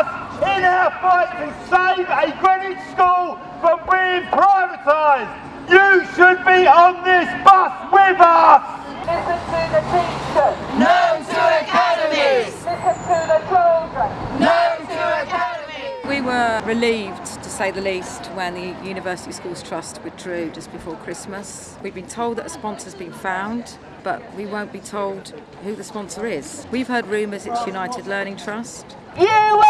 us in our fight to save a Greenwich school from being privatised. You should be on this bus with us. Listen to the teachers. No to academies. Listen to the children. No to academies. We were relieved to say the least when the University Schools Trust withdrew just before Christmas. We've been told that a sponsor's been found but we won't be told who the sponsor is. We've heard rumours it's United Learning Trust. You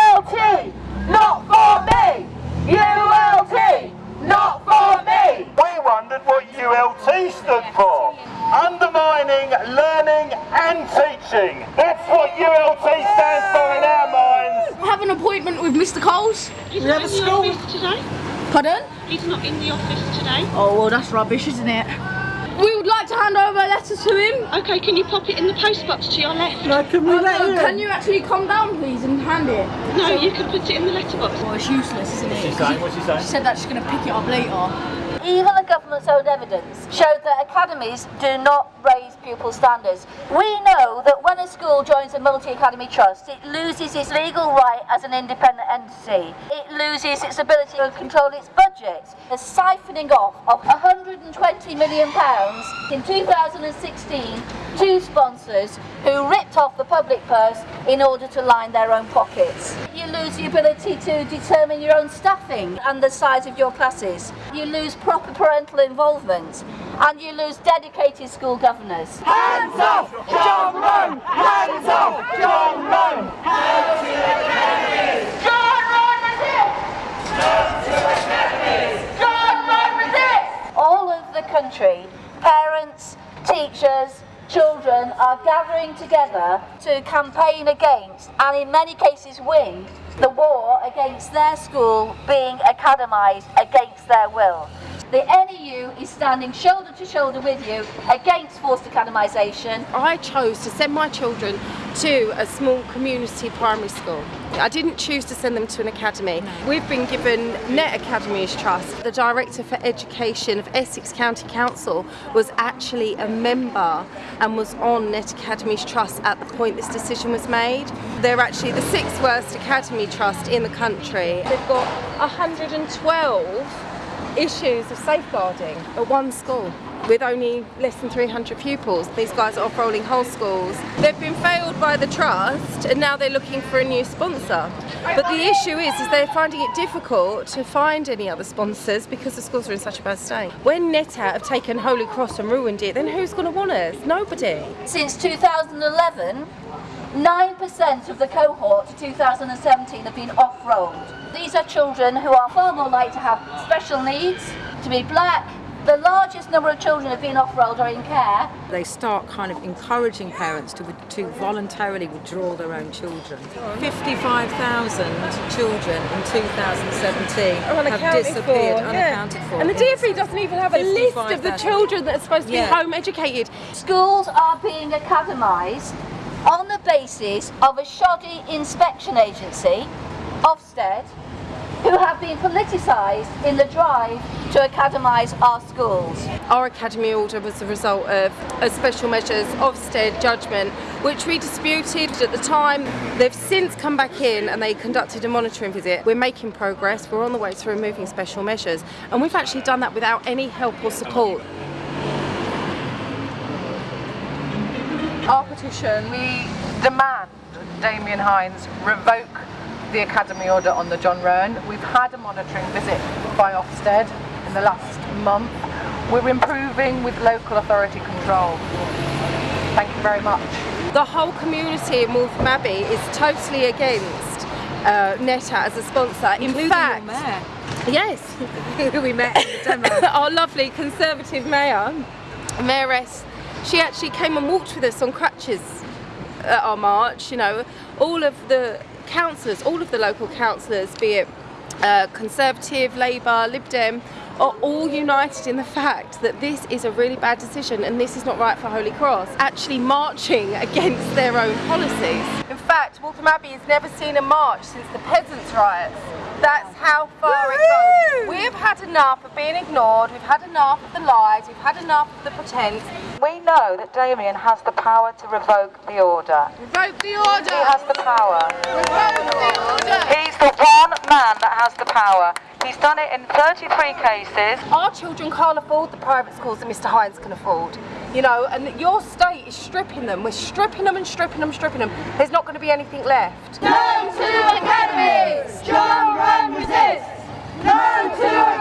That's what ULT stands for in our minds. I have an appointment with Mr. Coles. He's not in the office today. Pardon? He's not in the office today. Oh, well, that's rubbish, isn't it? We would like to hand over a letter to him. Okay, can you pop it in the postbox to your left? can we oh, Can you actually come down, please, and hand it? No, you can put it in the letterbox. Well, oh, it's useless, isn't it? What's she saying? What's she saying? She said that she's going to pick it up later. Even the government's own evidence showed that academies do not raise pupil standards. We know that when a school joins a multi-academy trust, it loses its legal right as an independent entity. It loses its ability to control its budget. The siphoning off of 120 million pounds in 2016 to sponsors who ripped off the public purse in order to line their own pockets. You lose the ability to determine your own staffing and the size of your classes. You lose proper parental involvement and you lose dedicated school governors. Hands off, John Roan! Hands off, John Roan! John Roan resist! John Roan resist! All over the country, parents, teachers, children are gathering together to campaign against, and in many cases win, the war against their school being academised against their will. The NEU is standing shoulder to shoulder with you against forced academisation I chose to send my children to a small community primary school. I didn't choose to send them to an academy. We've been given Net Academies Trust. The Director for Education of Essex County Council was actually a member and was on Net Academies Trust at the point this decision was made. They're actually the sixth worst academy trust in the country. They've got 112 issues of safeguarding at one school with only less than 300 pupils. These guys are off-rolling whole schools. They've been failed by the trust and now they're looking for a new sponsor. But the issue is, is they're finding it difficult to find any other sponsors because the schools are in such a bad state. When NetAt have taken Holy Cross and ruined it, then who's going to want us? Nobody. Since 2011, 9% of the cohort to 2017 have been off-rolled. These are children who are far more likely to have special needs, to be black. The largest number of children who've been off-rolled are in care. They start kind of encouraging parents to, to voluntarily withdraw their own children. 55,000 children in 2017 have disappeared, for, yeah. unaccounted for. And the DfE doesn't even have a list of the children that are supposed to be home educated. Schools are being academised on the basis of a shoddy inspection agency, Ofsted, who have been politicised in the drive to academise our schools. Our academy order was the result of a special measures Ofsted judgment, which we disputed at the time. They've since come back in and they conducted a monitoring visit. We're making progress. We're on the way to removing special measures, and we've actually done that without any help or support. Our petition, we demand Damian Hinds revoke the Academy order on the John Roan. We've had a monitoring visit by Ofsted in the last month. We're improving with local authority control. Thank you very much. The whole community in Waltham Abbey is totally against uh, NETA as a sponsor. In Including fact, your mayor, yes, who we met in the demo. our lovely Conservative mayor, Mayoress, she actually came and walked with us on crutches at our march. You know, all of the councillors, all of the local councillors, be it uh, Conservative, Labour, Lib Dem, are all united in the fact that this is a really bad decision and this is not right for Holy Cross, actually marching against their own policies. In fact, Waltham Abbey has never seen a march since the peasants' riots. That's how far it goes. We've had enough of being ignored, we've had enough of the lies, we've had enough of the pretence. We know that Damian has the power to revoke the order. Revoke the He order! has the power. Revoke the order! He's the one man that has the power. He's done it in 33 cases. Our children can't afford the private schools that Mr. Hinds can afford. You know, and your state is stripping them. We're stripping them and stripping them, stripping them. There's not going to be anything left. No to academies! John Roan resist! No to!